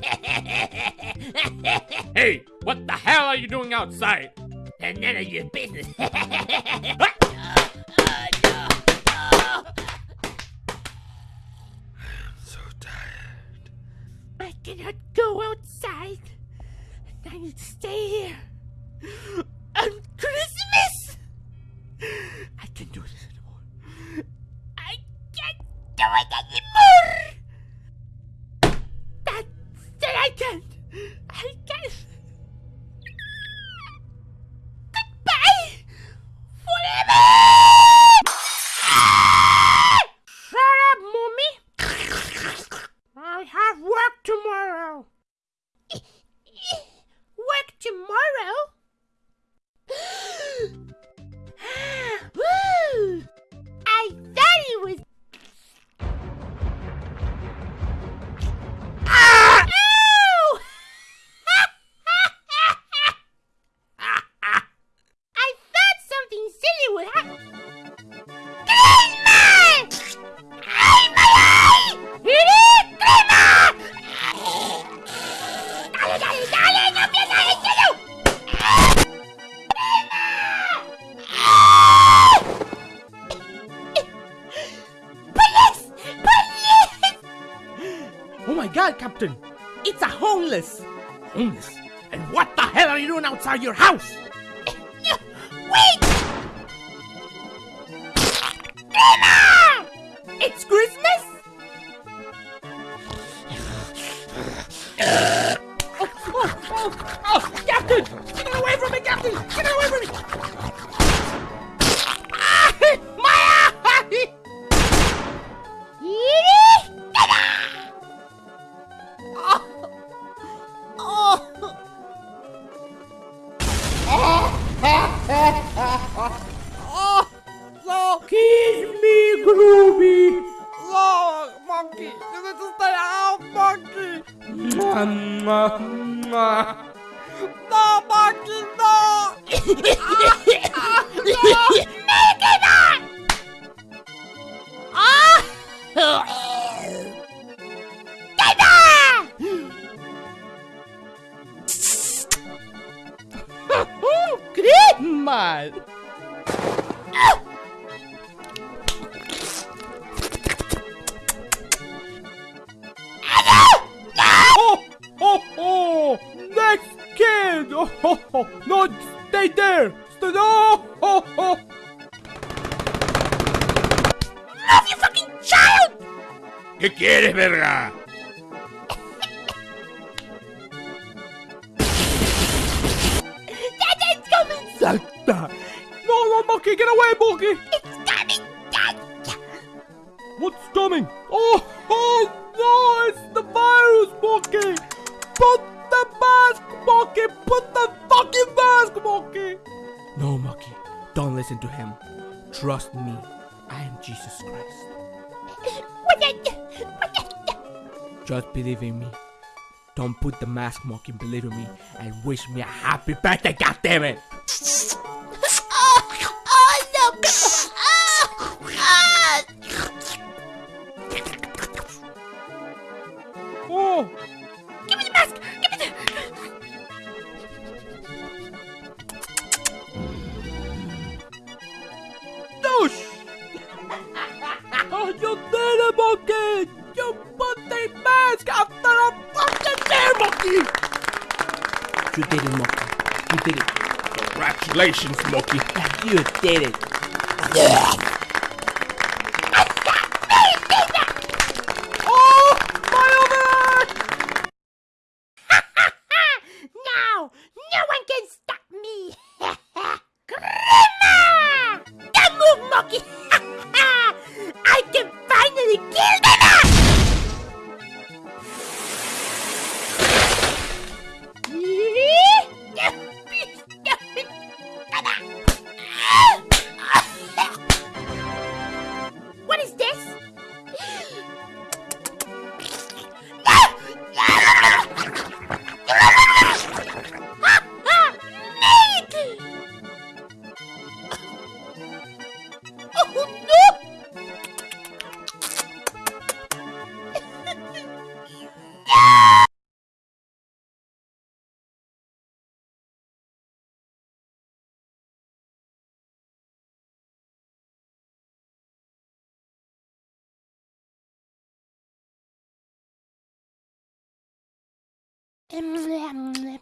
Hey, what the hell are you doing outside? And none of your business. I'm so tired. I cannot go outside. I need to stay here. On Christmas! I can't do this anymore. I can't do it anymore! That, that I can't. I can't. Captain! It's a homeless! Homeless? And what the hell are you doing outside your house? Wait! Kiss me, Groovy! No, monkey, you need to stay out, monkey. Mwah, Mal. Oh, oh, oh! Next kid! Oh, oh, oh. No, stay there! Stay oh, oh, oh. Love you fucking child! ¿Qué quieres, verga? Dada, it's coming! Santa! No, no, Monkey, get away, Monkey! It's coming! Dada! What's coming? Oh, oh, no, it's the virus, Monkey! Put the mask, Monkey! Put the fucking mask, Monkey! No, Monkey, don't listen to him. Trust me, I am Jesus Christ. What the- what the- Just believe in me. Don't put the mask, Monkey, believe in me, and wish me a happy birthday, goddammit! You did it, Monkey. You did it. Congratulations, monkey. You did it. oh, です。Mm.